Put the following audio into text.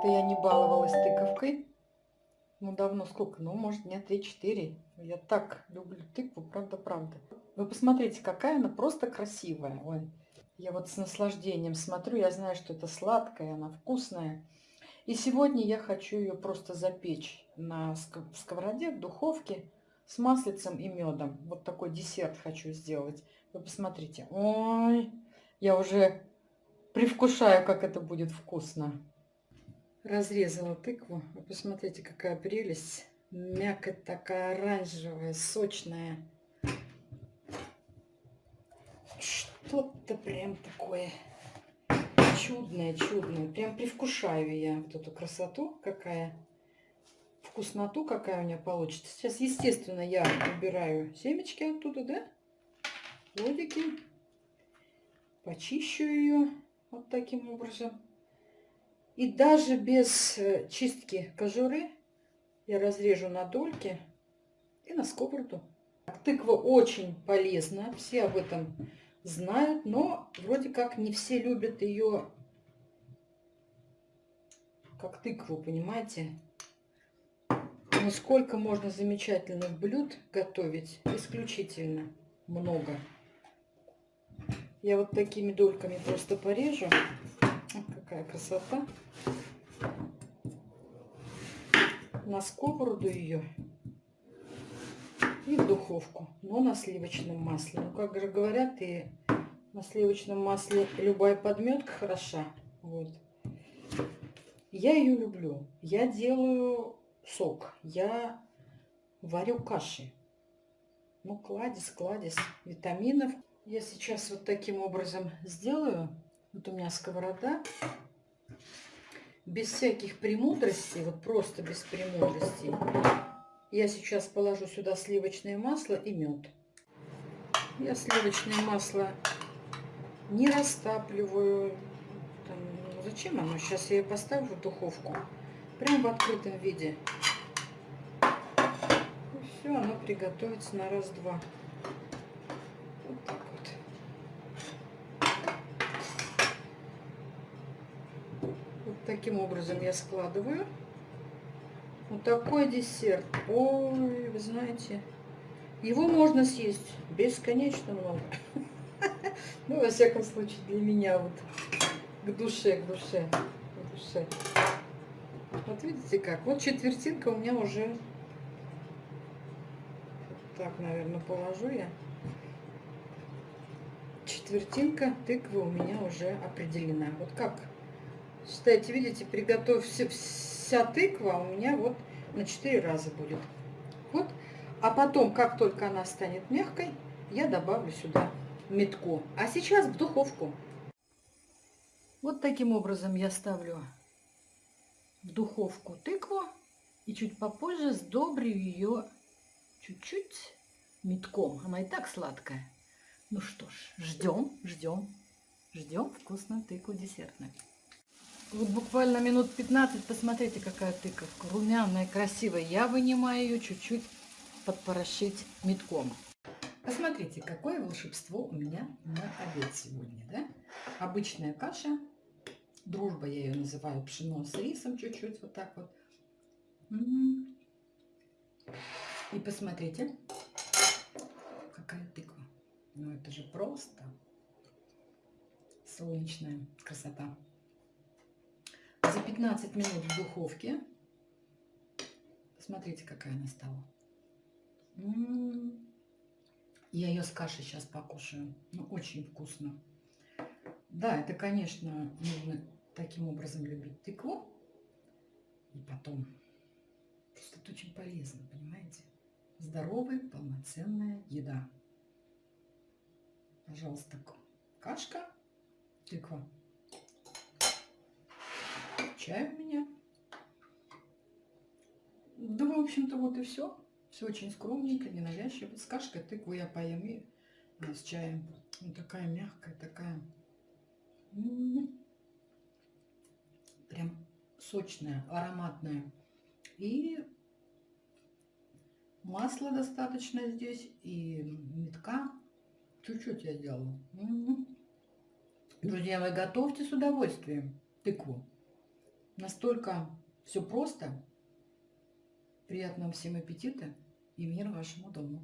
как-то я не баловалась тыковкой. Ну, давно сколько? Ну, может, дня 3-4. Я так люблю тыкву, правда-правда. Вы посмотрите, какая она просто красивая. Ой, я вот с наслаждением смотрю. Я знаю, что это сладкая, она вкусная. И сегодня я хочу ее просто запечь на сковороде, в духовке с маслицем и медом. Вот такой десерт хочу сделать. Вы посмотрите. Ой, я уже привкушаю, как это будет вкусно. Разрезала тыкву. Вы посмотрите, какая прелесть. Мякоть такая оранжевая, сочная. Что-то прям такое чудное, чудное. Прям привкушаю я вот эту красоту, какая вкусноту, какая у меня получится. Сейчас, естественно, я убираю семечки оттуда, да? Плодики. Почищу ее вот таким образом. И даже без э, чистки кожуры я разрежу на дольки и на сковороду. Тыква очень полезна, все об этом знают, но вроде как не все любят ее как тыкву, понимаете? Но сколько можно замечательных блюд готовить, исключительно много. Я вот такими дольками просто порежу какая красота. На сковороду ее и в духовку, но на сливочном масле. Ну, как же говорят, и на сливочном масле любая подметка хороша. Вот. Я ее люблю. Я делаю сок. Я варю каши. Ну, кладезь, кладезь витаминов. Я сейчас вот таким образом сделаю. Вот у меня сковорода. Без всяких премудростей, вот просто без премудростей. Я сейчас положу сюда сливочное масло и мед. Я сливочное масло не растапливаю. Там, ну, зачем оно? Сейчас я ее поставлю в духовку. Прям в открытом виде. И все, оно приготовится на раз-два. Таким образом я складываю. Вот такой десерт. Ой, вы знаете, его можно съесть бесконечно много. Ну, во всяком случае, для меня вот к душе, к душе, к душе. Вот видите как? Вот четвертинка у меня уже... Так, наверное, положу я. Четвертинка тыквы у меня уже определена. Вот как Считайте, видите, приготовь все, вся тыква у меня вот на 4 раза будет. Вот. А потом, как только она станет мягкой, я добавлю сюда метку. А сейчас в духовку. Вот таким образом я ставлю в духовку тыкву. И чуть попозже сдобрю ее чуть-чуть метком. Она и так сладкая. Ну что ж, ждем, ждем, ждем вкусную тыкву десертную. Вот буквально минут 15, посмотрите, какая тыковка. Румяная, красивая. Я вынимаю ее чуть-чуть подпорошить метком. Посмотрите, какое волшебство у меня на обед сегодня, да? Обычная каша. Дружба я ее называю пшено с рисом чуть-чуть, вот так вот. И посмотрите, какая тыква. Ну это же просто солнечная красота 15 минут в духовке. Посмотрите, какая она стала. М-м-м. Я ее с кашей сейчас покушаю. Ну, очень вкусно. Да, это, конечно, нужно таким образом любить тыкву. И потом. Просто это очень полезно, понимаете? Здоровая, полноценная еда. Пожалуйста, кашка, тыква чай у меня. Да, в общем-то, вот и все. Все очень скромненько, ненавязчиво. С кашкой тыкву я поем и с чаем. Вот такая мягкая, такая. М-м-м. Прям сочная, ароматная. И масла достаточно здесь, и метка. Чуть-чуть я сделала. М-м-м. Друзья, вы готовьте с удовольствием тыкву. Настолько все просто. Приятного всем аппетита и мира вашему дому.